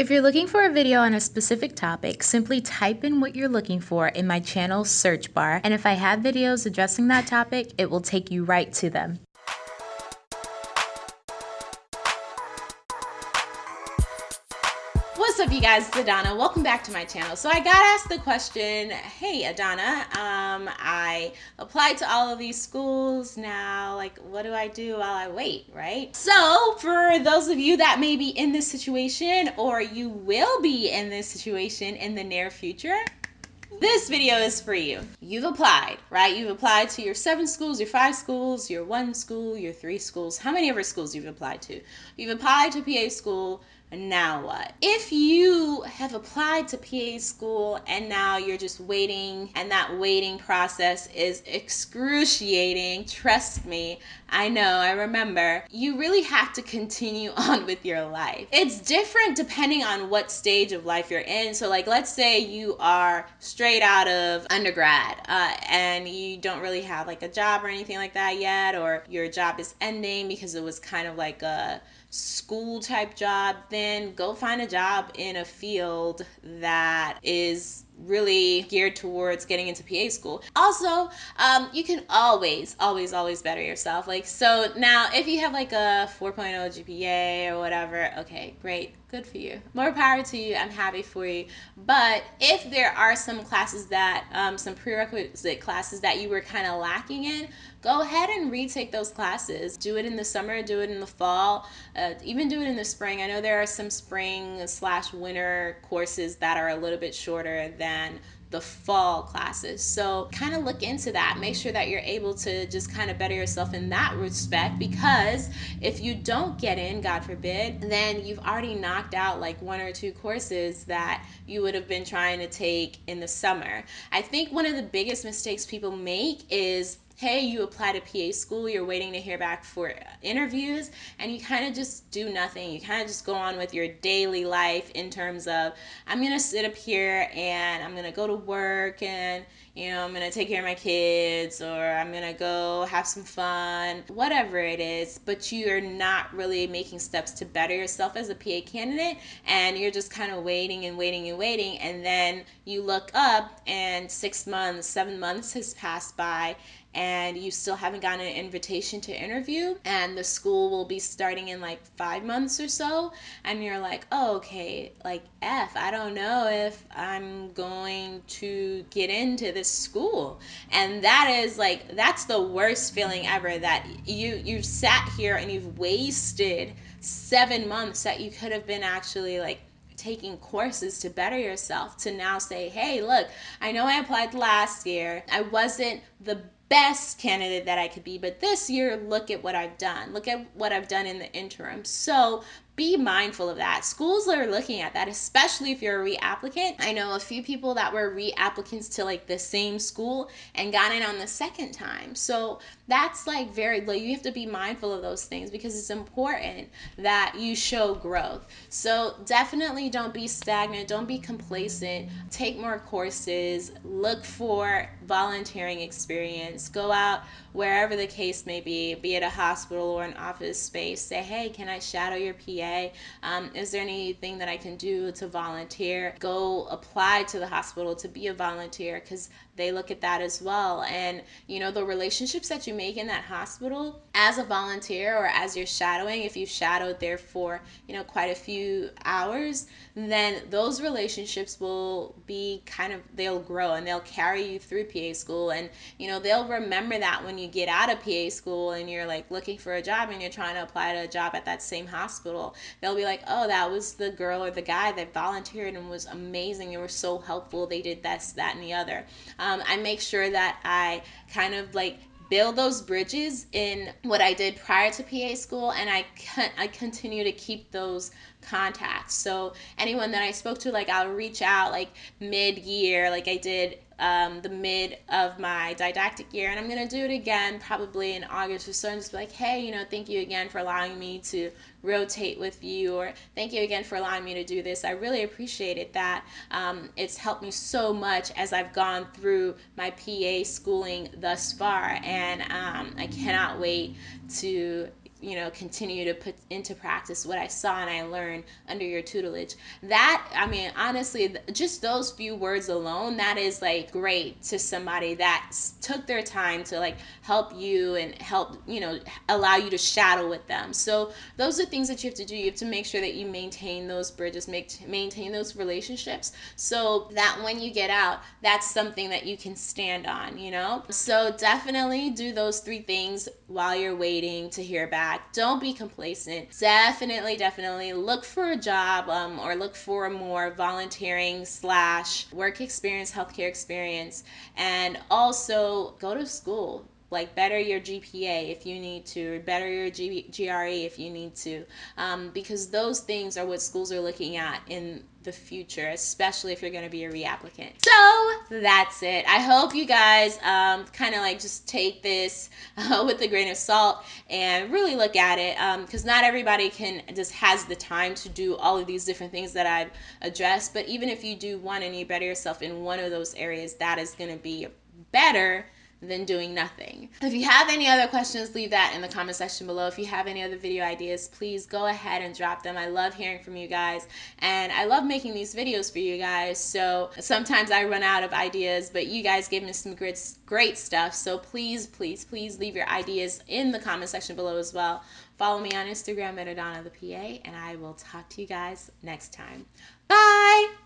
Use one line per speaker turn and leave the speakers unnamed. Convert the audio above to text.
If you're looking for a video on a specific topic, simply type in what you're looking for in my channel search bar, and if I have videos addressing that topic, it will take you right to them.
What's up you guys, it's Adana. Welcome back to my channel. So I got asked the question, hey Adana, um, I applied to all of these schools now, like what do I do while I wait, right? So for those of you that may be in this situation or you will be in this situation in the near future, this video is for you. You've applied, right? You've applied to your seven schools, your five schools, your one school, your three schools, how many ever schools you've applied to. You've applied to PA school, now what? If you have applied to PA school and now you're just waiting and that waiting process is excruciating, trust me, I know, I remember, you really have to continue on with your life. It's different depending on what stage of life you're in. So, like, let's say you are straight out of undergrad uh, and you don't really have like a job or anything like that yet, or your job is ending because it was kind of like a school type job, then go find a job in a field that is really geared towards getting into PA school. Also, um, you can always, always, always better yourself. Like, so now if you have like a 4.0 GPA or whatever, okay, great, good for you. More power to you. I'm happy for you. But if there are some classes that, um, some prerequisite classes that you were kind of lacking in, go ahead and retake those classes. Do it in the summer, do it in the fall, uh, even do it in the spring. I know there are some spring slash winter courses that are a little bit shorter than the fall classes. So kind of look into that. Make sure that you're able to just kind of better yourself in that respect because if you don't get in, God forbid, then you've already knocked out like one or two courses that you would have been trying to take in the summer. I think one of the biggest mistakes people make is hey, you apply to PA school, you're waiting to hear back for interviews, and you kind of just do nothing. You kind of just go on with your daily life in terms of, I'm going to sit up here and I'm going to go to work and, you know, I'm going to take care of my kids or I'm going to go have some fun, whatever it is, but you're not really making steps to better yourself as a PA candidate and you're just kind of waiting and waiting and waiting. And then you look up and six months, seven months has passed by and you still haven't gotten an invitation to interview and the school will be starting in like five months or so and you're like oh okay like f i don't know if i'm going to get into this school. And that is like that's the worst feeling ever that you you've sat here and you've wasted seven months that you could have been actually like taking courses to better yourself to now say hey look i know i applied last year. I wasn't the best candidate that I could be, but this year, look at what I've done. Look at what I've done in the interim. So be mindful of that. Schools are looking at that, especially if you're a reapplicant. I know a few people that were reapplicants to like the same school and got in on the second time. So that's like very like you have to be mindful of those things because it's important that you show growth. So definitely don't be stagnant, don't be complacent. Take more courses, look for volunteering experience, go out wherever the case may be, be it a hospital or an office space. Say, hey, can I shadow your PA? Um, is there anything that I can do to volunteer? Go apply to the hospital to be a volunteer because they look at that as well. And, you know, the relationships that you make in that hospital as a volunteer or as you're shadowing, if you've shadowed there for, you know, quite a few hours, then those relationships will be kind of, they'll grow and they'll carry you through PA school. And, you know, they'll remember that when you get out of PA school and you're like looking for a job and you're trying to apply to a job at that same hospital, they'll be like, oh, that was the girl or the guy that volunteered and was amazing. They were so helpful. They did this, that, and the other. Um, um, I make sure that I kind of like build those bridges in what I did prior to PA school, and I con- I continue to keep those contacts. So anyone that I spoke to, like I'll reach out like mid year, like I did um, the mid of my didactic year, and I'm gonna do it again probably in August or so, and just be like, hey, you know, thank you again for allowing me to rotate with you, or thank you again for allowing me to do this. I really appreciated that. Um, it's helped me so much as I've gone through my PA schooling thus far, and um, I cannot wait to you know continue to put into practice what i saw and i learned under your tutelage. That i mean honestly just those few words alone that is like great to somebody that took their time to like help you and help you know allow you to shadow with them. So those are things that you have to do. You have to make sure that you maintain those bridges make maintain those relationships. So that when you get out that's something that you can stand on you know? So definitely do those three things while you're waiting to hear back. Don't be complacent. Definitely, definitely look for a job um, or look for more volunteering slash work experience, healthcare experience, and also go to school like better your GPA if you need to, or better your G- GRE if you need to, um, because those things are what schools are looking at in the future, especially if you're going to be a reapplicant. So that's it. I hope you guys um, kind of like just take this uh, with a grain of salt and really look at it because um, not everybody can just has the time to do all of these different things that I've addressed. But even if you do one and you better yourself in one of those areas, that is going to be better than doing nothing. If you have any other questions, leave that in the comment section below. If you have any other video ideas, please go ahead and drop them. I love hearing from you guys and I love making these videos for you guys. So sometimes I run out of ideas, but you guys give me some great, great stuff. So please, please, please leave your ideas in the comment section below as well. Follow me on Instagram at Adana the PA and I will talk to you guys next time. Bye!